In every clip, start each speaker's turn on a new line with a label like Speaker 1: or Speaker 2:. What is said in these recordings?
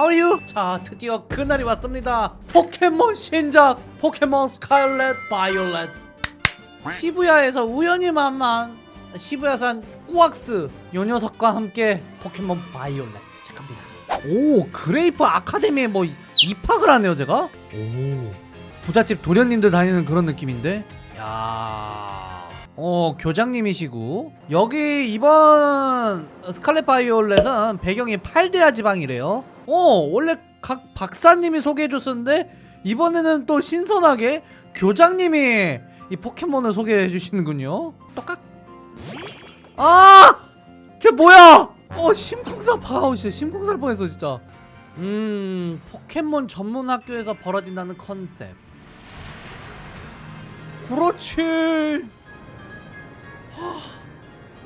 Speaker 1: 하우유 자 드디어 그날이 왔습니다. 포켓몬 신작 포켓몬 스카일렛 바이올렛. 시부야에서 우연히 만난 시부야산 꾸왁스 요 녀석과 함께 포켓몬 바이올렛 시작합니다. 오 그레이프 아카데미에 뭐 입학을 하네요 제가? 오. 부잣집 도련님들 다니는 그런 느낌인데? 야. 어, 교장님이시고. 여기 이번 스칼렛 바이올렛은 배경이 팔데아 지방이래요. 어, 원래 각 박사님이 소개해 줬었는데 이번에는 또 신선하게 교장님이 이 포켓몬을 소개해 주시는군요. 똑같. 아! 쟤 뭐야? 어, 심쿵사 파우 진짜 심쿵살 뻔했어 진짜. 음, 포켓몬 전문 학교에서 벌어진다는 컨셉. 그렇지.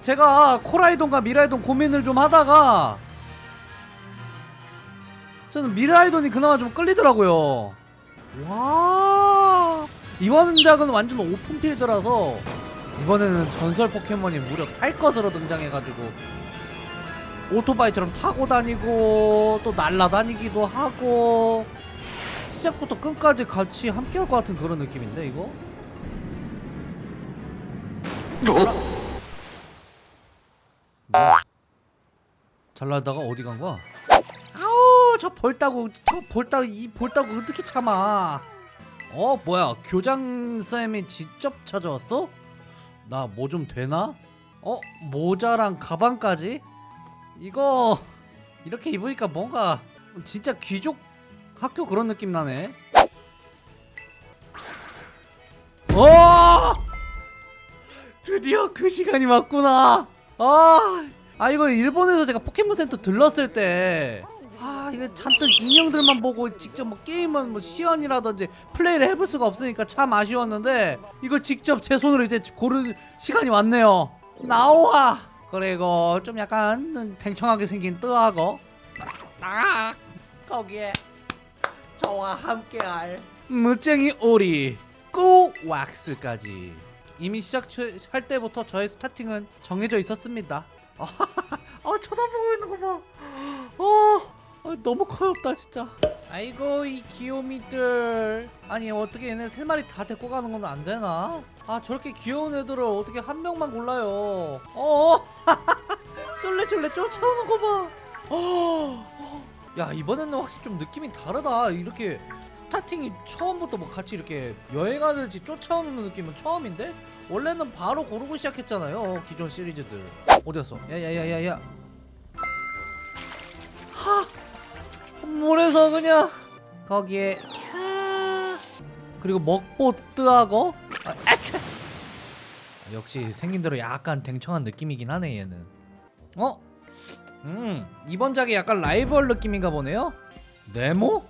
Speaker 1: 제가 코라이돈과 미라이돈 고민을 좀 하다가 저는 미라이돈이 그나마 좀 끌리더라고요 와 이번 작은 완전 오픈필드라서 이번에는 전설 포켓몬이 무려 탈 것으로 등장해가지고 오토바이처럼 타고 다니고 또 날아다니기도 하고 시작부터 끝까지 같이 함께 할 것 같은 그런 느낌인데 이거? 뭐야? 잘 나다가 어디 간 거야? 저 볼따구 저 볼따구 이 볼따구 어떻게 참아? 어 뭐야 교장 쌤이 직접 찾아왔어? 나 뭐 좀 되나? 어 모자랑 가방까지? 이거 이렇게 입으니까 뭔가 진짜 귀족 학교 그런 느낌 나네. 어! 드디어 그 시간이 왔구나. 아, 아 이거 일본에서 제가 포켓몬 센터 들렀을 때. 아 이거 잔뜩 인형들만 보고 직접 뭐 게임은 뭐 시연이라든지 플레이를 해볼 수가 없으니까 참 아쉬웠는데 이거 직접 제 손으로 이제 고른 시간이 왔네요. 나와 그리고 좀 약간 탱청하게 생긴 뜨하고 딱! 거기에 저와 함께할 무쟁이 오리 꼬왁스까지. 이미 시작할 때부터 저의 스타팅은 정해져 있었습니다. 아 쳐다보고 있는 거 봐. 어, 아, 너무 커엽다 진짜. 아이고 이 귀요미들. 아니 어떻게 얘네 세 마리 다 데리고 가는 건 안 되나? 아 저렇게 귀여운 애들을 어떻게 한 명만 골라요? 어, 쫄래쫄래 쫓아오는 거 봐. 어, 야 이번에는 확실히 좀 느낌이 다르다. 이렇게 스타팅이 처음부터 뭐 같이 이렇게 여행하듯이 쫓아오는 느낌은 처음인데? 원래는 바로 고르고 시작했잖아요 기존 시리즈들 어디갔어? 야야야야야 물에서 그냥? 거기에 캬. 그리고 먹보 뜨하고? 아! 아, 역시 생긴 대로 약간 댕청한 느낌이긴 하네 얘는. 어? 음 이번 작이 약간 라이벌 느낌인가 보네요? 네모?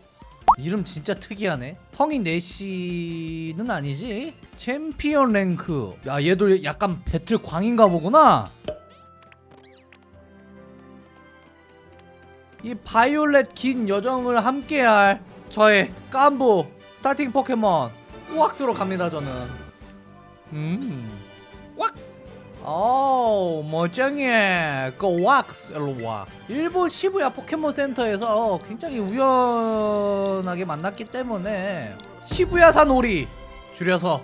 Speaker 1: 이름 진짜 특이하네. 성이 네씨는 아니지? 챔피언 랭크. 야 얘도 약간 배틀 광인가 보구나 이 바이올렛 긴 여정을 함께할 저의 깐부 스타팅 포켓몬 꾸왁스로 갑니다 저는. 음. 꽉! 오 멋쟁이 그 왁스 일로 와. 일본 시부야 포켓몬 센터에서 굉장히 우연하게 만났기 때문에 시부야산 오리 줄여서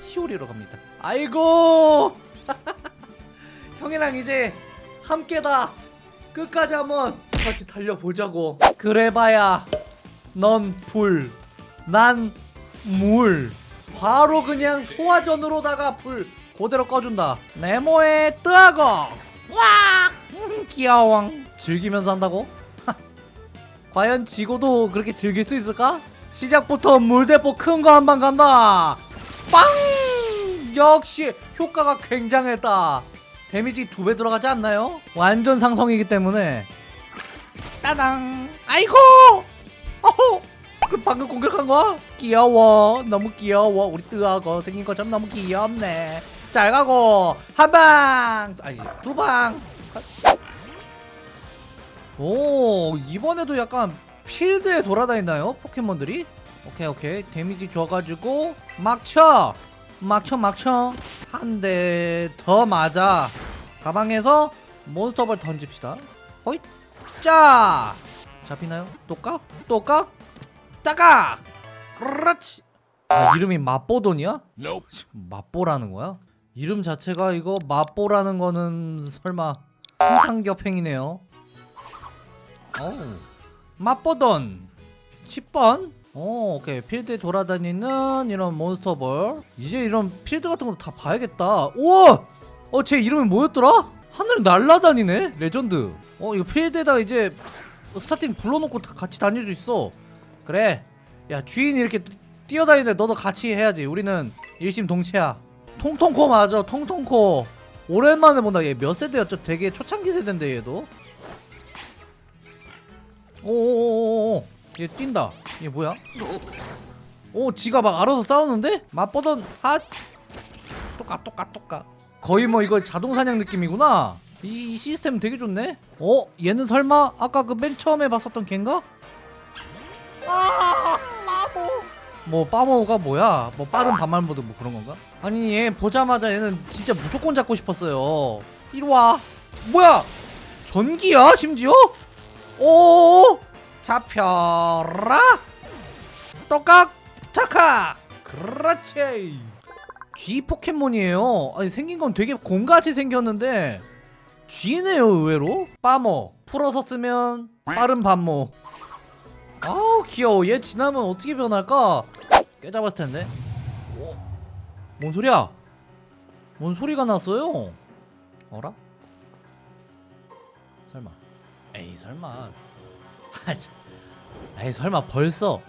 Speaker 1: 시오리로 갑니다. 아이고! 형이랑 이제 함께다. 끝까지 한번 같이 달려보자고. 그래봐야 넌 불 난 물. 바로 그냥 소화전으로다가 불 그대로 꺼준다. 네모에 뜨하고 와 귀여워 즐기면서 한다고? 과연 지고도 그렇게 즐길 수 있을까? 시작부터 물대포 큰 거 한 방 간다. 빵! 역시 효과가 굉장했다. 데미지 두 배 들어가지 않나요? 완전 상성이기 때문에 따당. 아이고! 어허! 그 방금 공격한 거야? 귀여워. 너무 귀여워. 우리 뜨하고 생긴 것처럼 너무 귀엽네. 잘 가고. 한방! 아니 두방! 오 이번에도 약간 필드에 돌아다니나요? 포켓몬들이? 오케이 오케이. 데미지 줘가지고 막쳐! 막쳐 막쳐. 한 대 더 맞아. 가방에서 몬스터볼 던집시다. 호잇 짜 잡히나요? 또 깍? 또 깍? 따깍! 그렇지 아, 이름이 맛보돈이야? 맛보라는 거야? 이름 자체가 이거 맛보라는 거는 설마 상상겹행이네요 어우 맛보돈 10번 오 오케이 필드에 돌아다니는 이런 몬스터볼 이제 이런 필드 같은 것도 다 봐야겠다 우와 어 쟤 이름이 뭐였더라? 하늘 날라다니네 레전드 어 이거 필드에다가 이제 스타팅 불러놓고 다 같이 다닐 수 있어. 그래. 야 주인이 이렇게 뛰- 뛰어다니는데 너도 같이 해야지. 우리는 일심동체야. 통통코 맞아 통통코. 오랜만에 본다. 얘 몇 세대였죠? 되게 초창기 세대인데 얘도. 오오오오오. 얘 뛴다. 얘 뭐야? 오 지가 막 알아서 싸우는데? 맛보돈 핫. 똑같 똑같 똑같. 거의 뭐 이거 자동 사냥 느낌이구나 이, 이 시스템 되게 좋네? 어? 얘는 설마 아까 그 맨 처음에 봤었던 걘가? 아 빠모. 뭐 빠모가 뭐야? 뭐 빠른 반말 모드 뭐 그런 건가? 아니 얘 보자마자 얘는 진짜 무조건 잡고 싶었어요. 이리와. 뭐야? 전기야 심지어? 오 잡혀라. 똑깍 착각 그렇지. G 포켓몬이에요. 아니 생긴 건 되게 곰같이 생겼는데 G네요 의외로. 빠모. 풀어서 쓰면 빠른 반모. 아우 귀여워. 얘 지나면 어떻게 변할까? 깨잡았을 텐데. 오, 뭔 소리야? 뭔 소리가 났어요? 어라? 설마. 에이 설마. 아, 참. 에이 설마 벌써.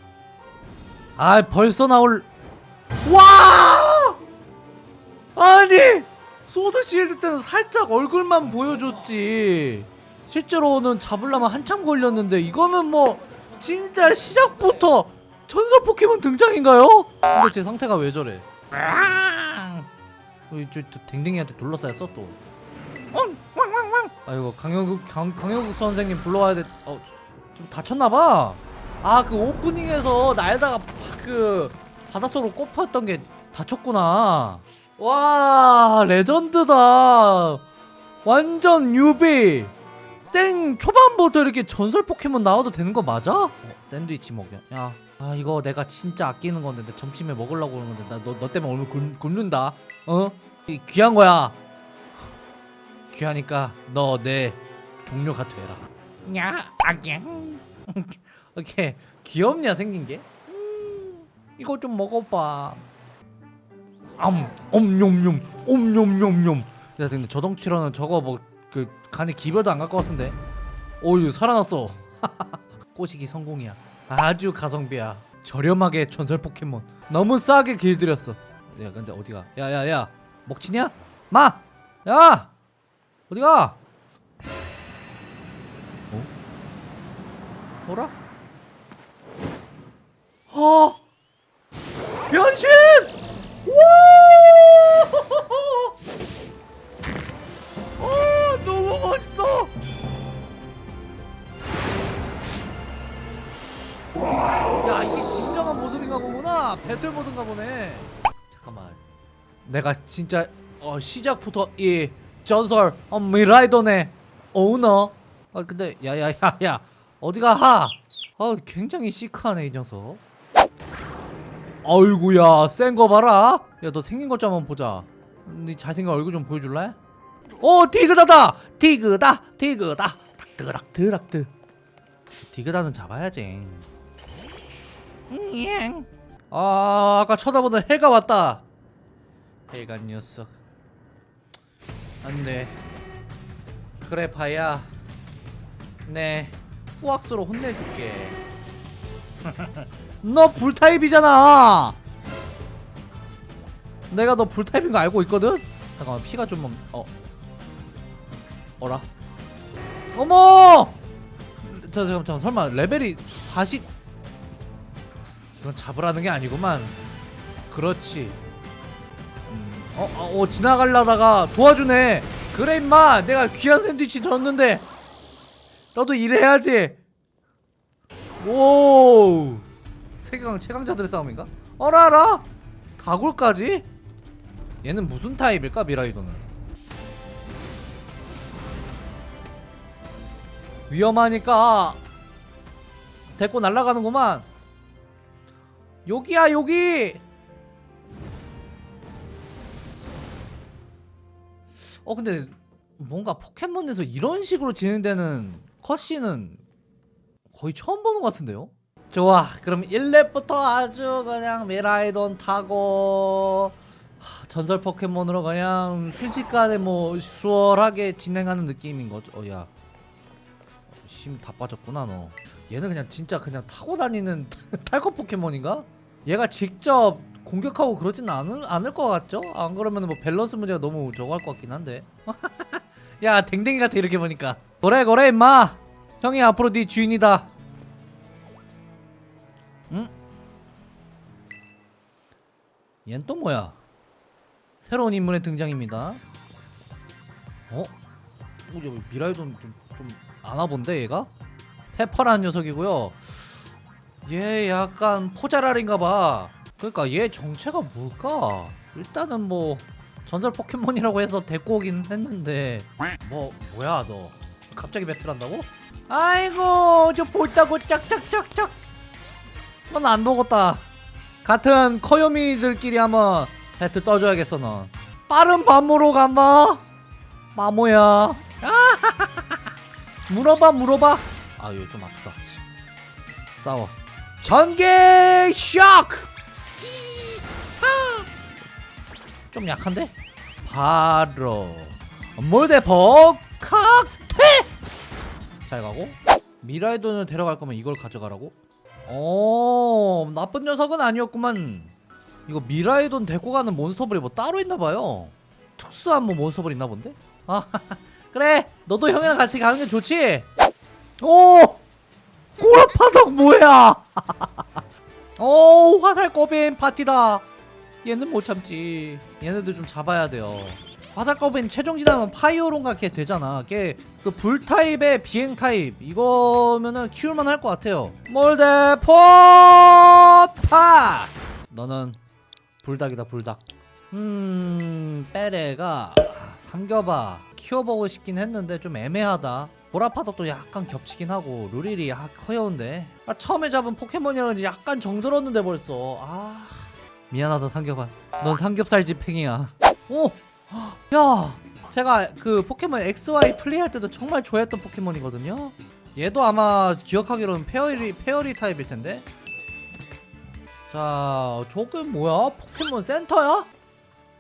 Speaker 1: 아 벌써 나올. 와! 아니 소드 실드 때는 살짝 얼굴만 보여줬지 실제로는 잡으려면 한참 걸렸는데 이거는 뭐 진짜 시작부터 전설 포켓몬 등장인가요? 근데 제 상태가 왜 저래 어, 저, 저 댕댕이한테 둘러싸였어 또 아이고 강영국 강, 강영국 선생님 불러와야 돼. 어, 좀 다쳤나봐. 아 그 오프닝에서 날다가 팍그 바닷속으로 꼽혔던 게 다쳤구나. 와 레전드다. 완전 뉴비. 생 초반부터 이렇게 전설 포켓몬 나와도 되는 거 맞아? 어, 샌드위치 먹여. 야, 아 이거 내가 진짜 아끼는 건데 내 점심에 먹으려고 그러는 건데 나 너 너 때문에 오늘 굶, 굶는다. 어? 이 귀한 거야. 귀하니까 너 내 동료가 되라. 야, 아기. 오케이 귀엽냐 생긴 게? 음, 이거 좀 먹어봐. 암, 엄뇸뇸, 엄뇸뇸뇸. 야, 근데 저 덩치로는 저거 뭐 그 간에 기별도 안 갈 것 같은데. 오유 살아났어. 꼬시기 성공이야. 아주 가성비야. 저렴하게 전설 포켓몬. 너무 싸게 길들였어. 야, 근데 어디가? 야 야 야, 먹치냐? 마, 야. 어디가? 어? 뭐라? 어! 변신! 배틀 모드인가 보네. 잠깐만. 내가 진짜 어, 시작부터 이 전설 어, 미라이돈의 오너. 아 근데 야야야야. 어디가 하? 아 굉장히 시크하네 이 녀석. 아이구야 센 거 봐라. 야 너 생긴 것 좀 한번 보자. 네 잘생긴 얼굴 좀 보여줄래? 오 디그다다! 디그다 디그다. 닥드락 드락드. 디그다는 잡아야지. 음, 아 아까 쳐다보던 해가 왔다 해가 녀석 안돼 그래 봐야 네 후악스로 혼내줄게 너 불타입이잖아 내가 너 불타입인 거 알고 있거든? 잠깐만 피가 좀 어. 어라? 어머! 저 잠깐 잠깐 설마 레벨이 40 이건 잡으라는 게 아니구만. 그렇지. 음, 어, 어, 어 지나가려다가 도와주네. 그래 임마. 내가 귀한 샌드위치 줬는데. 너도 일해야지. 오 세계강 최강자들의 싸움인가? 어라라. 다골까지? 얘는 무슨 타입일까 미라이도는? 위험하니까 데리고 날아가는구만 여기야 여기! 어 근데 뭔가 포켓몬에서 이런 식으로 진행되는 컷신은 거의 처음 보는 것 같은데요? 좋아. 그럼 1렙부터 아주 그냥 미라이돈 타고 하, 전설 포켓몬으로 그냥 순식간에 뭐 수월하게 진행하는 느낌인 거죠. 어야. 힘 다 빠졌구나 너. 얘는 그냥 진짜 그냥 타고 다니는 탈것 포켓몬인가? 얘가 직접 공격하고 그러진 않을, 않을 것 같죠? 안 그러면 뭐 밸런스 문제가 너무 저거 할 것 같긴 한데 야 댕댕이 같아 이렇게 보니까 그래 그래 임마 형이 앞으로 네 주인이다 응? 얜 또 뭐야 새로운 인물의 등장입니다 어? 미라이돈 좀, 좀 아나본데 얘가? 페퍼라는 녀석이고요 얘 약간 포자랄인가봐. 그러니까 얘 정체가 뭘까? 일단은 뭐 전설 포켓몬이라고 해서 데리고 오긴 했는데. 뭐 뭐야 너? 갑자기 배틀한다고? 아이고 저 볼따고 짝짝짝짝. 넌 안 보겠다. 같은 커요미들끼리 한번 배틀 떠줘야겠어 넌. 빠른 밤으로 간다. 마모야. 물어봐 물어봐. 아 이거 좀 아프다. 싸워 전개 쇼크! 좀 약한데? 바로 몰대폭 칵퇴 잘 가고 미라이돈을 데려갈 거면 이걸 가져가라고? 어 나쁜 녀석은 아니었구만 이거 미라이돈 데리고 가는 몬스터볼이 뭐 따로 있나봐요 특수한 뭐 몬스터볼 있나 본데? 아 그래 너도 형이랑 같이 가는 게 좋지? 오 꼬라파석 뭐야? 오 화살꼬빈 파티다. 얘는 못 참지. 얘네들 좀 잡아야 돼요. 화살꼬빈 최종 지나면 파이어론가 걔 되잖아. 걔 그 불타입의 비행 타입. 이거면은 키울만 할 것 같아요. 몰대포파 너는 불닭이다 불닭. 음 빼레가 아, 삼겨봐. 키워보고 싶긴 했는데 좀 애매하다 보라파덕도 약간 겹치긴 하고 루릴이 아, 커여운데. 아, 처음에 잡은 포켓몬이라는지 약간 정들었는데 벌써. 아 미안하다 삼겹아 넌 삼겹살 집행이야. 오! 야 제가 그 포켓몬 XY 플레이할 때도 정말 좋아했던 포켓몬이거든요. 얘도 아마 기억하기로는 페어리, 페어리 타입일 텐데. 자 저게 뭐야? 포켓몬 센터야?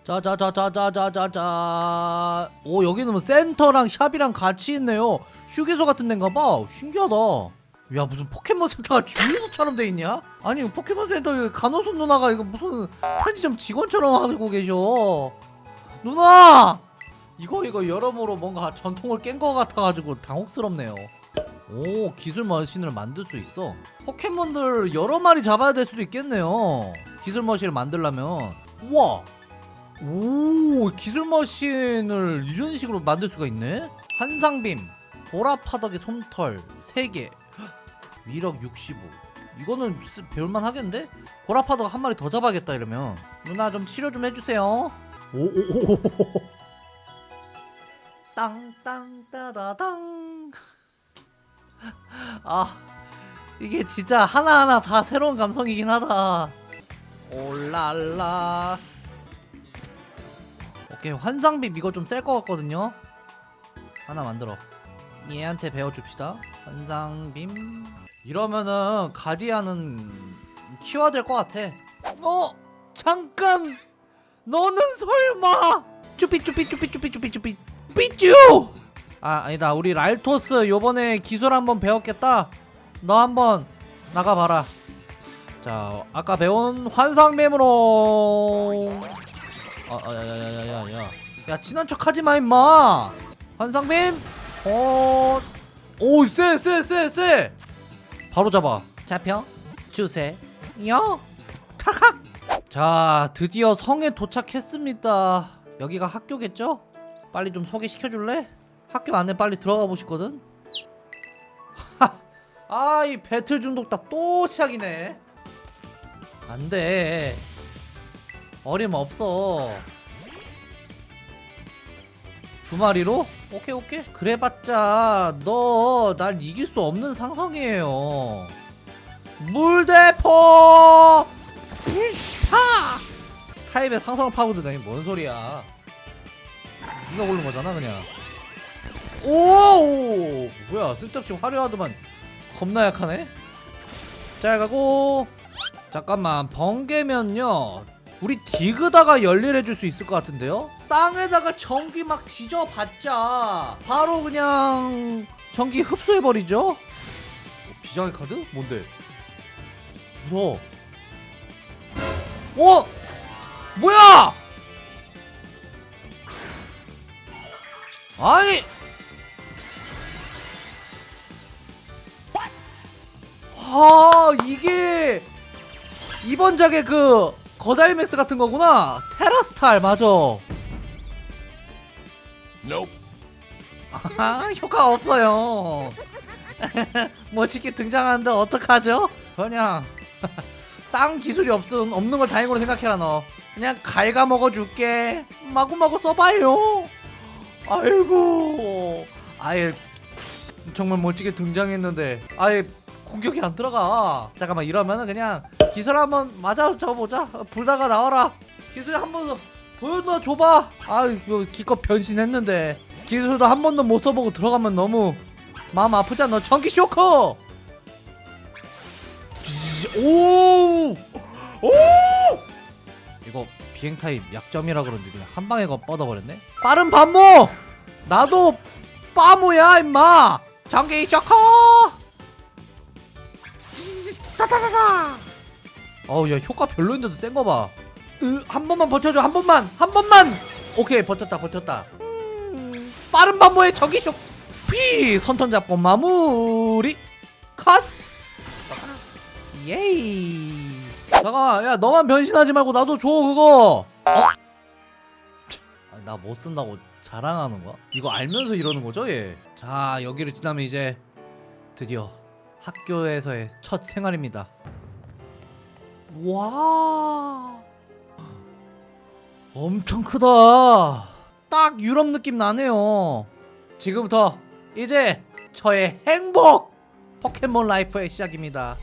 Speaker 1: 짜자자자자자자자. 오 여기는 뭐 센터랑 shop이랑 같이 있네요. 휴게소 같은 데인가봐. 신기하다. 야 무슨 포켓몬 센터가 주유소처럼 돼 있냐? 아니 포켓몬 센터 간호수 누나가 이거 무슨 편의점 직원처럼 하고 계셔. 누나! 이거 이거 여러모로 뭔가 전통을 깬 것 같아가지고 당혹스럽네요. 오 기술 머신을 만들 수 있어. 포켓몬들 여러 마리 잡아야 될 수도 있겠네요. 기술 머신을 만들려면. 우와! 오 기술 머신을 이런 식으로 만들 수가 있네? 환상빔 보라파덕의 솜털 3개. 위력 65 이거는 쓰- 배울만 하겠는데? 보라파덕 한 마리 더 잡아야겠다 이러면. 누나 좀 치료 좀 해주세요. 오오오오 땅땅따다당 아 이게 진짜 하나하나 다 새로운 감성이긴 하다. 올랄라 오케이. 환상빔 이거 좀 셀 것 같거든요. 하나 만들어. 얘한테 배워줍시다. 환상빔. 이러면은 가디안은 키워야 될 것 같아. 어? 잠깐! 너는 설마! 쭈삐 쭈삐 쭈삐 쭈삐 쭈삐 쭈삐 삐쭈! 아 아니다. 우리 랄토스 요번에 기술 한번 배웠겠다. 너 한번 나가봐라. 자 아까 배운 환상빔으로 아야야야야야야. 야 친한 척 하지마 임마. 환상빔. 어... 오쎄쎄쎄쎄. 바로 잡아. 잡혀. 주세요 탁탁 자 드디어 성에 도착했습니다. 여기가 학교겠죠? 빨리 좀 소개시켜줄래? 학교 안에 빨리 들어가 보시거든. 아이 배틀 중독다 또 시작이네. 안돼 어림없어. 두 마리로? 오케이 오케이. 그래봤자 너 날 이길 수 없는 상성이에요. 물대포! 파 타입의 상성을 파고드다니 뭔 소리야. 네가 고른 거잖아 그냥. 오 뭐야 쓸데없이 화려하더만. 겁나 약하네. 잘 가고. 잠깐만 번개면요 우리 디그다가 열일해줄 수 있을 것 같은데요? 땅에다가 전기 막 지져봤자 바로 그냥 전기 흡수해버리죠? 어, 비장의 카드? 뭔데? 무서워 어? 뭐야? 아니 아 이게 이번 작의 그 거다이맥스 같은 거구나. 테라스탈 맞아. 아 효과 없어요. 멋지게 등장하는데 어떡하죠? 그냥 땅 기술이 없든 없는 걸 다행으로 생각해라 너. 그냥 갈가 먹어줄게. 마구마구 써봐요. 아이고. 아예 정말 멋지게 등장했는데 아예 공격이 안 들어가. 잠깐만 이러면은 그냥 기술 한번 맞아 줘보자. 불다가 나와라. 기술 한번 보여줘 줘봐. 아 이거 기껏 변신했는데. 기술도 한 번도 못 써보고 들어가면 너무 마음 아프지 않아 전기 쇼크 오! 오! 이거 비행 타입 약점이라 그런지 그냥 한 방에 거 뻗어버렸네? 빠른 반모! 나도 빠모야 임마! 전기 쇼크 따다다다 어우 야 효과 별로인데도 센 거 봐. 으, 한 번만 버텨줘 한 번만 한 번만. 오케이 버텼다 버텼다. 음, 빠른 반모의 전기 쇼. 피 선턴 잡고 마무리 컷. 예이. 잠깐 야 너만 변신하지 말고 나도 줘 그거. 어? 나 못 쓴다고 자랑하는 거야? 이거 알면서 이러는 거죠 얘? 자 여기를 지나면 이제 드디어 학교에서의 첫 생활입니다. 와, 엄청 크다. 딱 유럽 느낌 나네요. 지금부터 이제 저의 행복 포켓몬 라이프의 시작입니다.